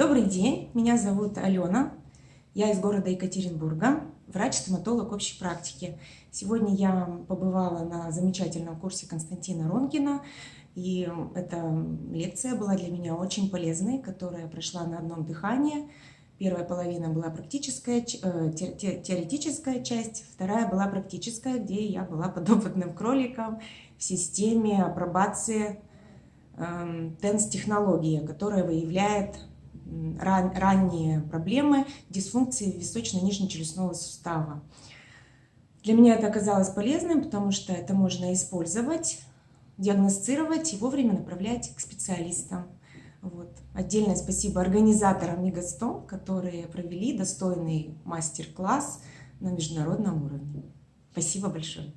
Добрый день, меня зовут Алена, я из города Екатеринбурга, врач-стоматолог общей практики. Сегодня я побывала на замечательном курсе Константина Ронкина, и эта лекция была для меня очень полезной, которая прошла на одном дыхании. Первая половина была практическая, э, теоретическая часть, вторая была практическая, где я была подопытным кроликом в системе апробации TENS-технология, которая выявляет ран, ранние проблемы дисфункции височно-нижнечелюстного сустава. Для меня это оказалось полезным, потому что это можно использовать, диагностировать и вовремя направлять к специалистам. Вот. Отдельное спасибо организаторам Мегастом, которые провели достойный мастер-класс на международном уровне. Спасибо большое.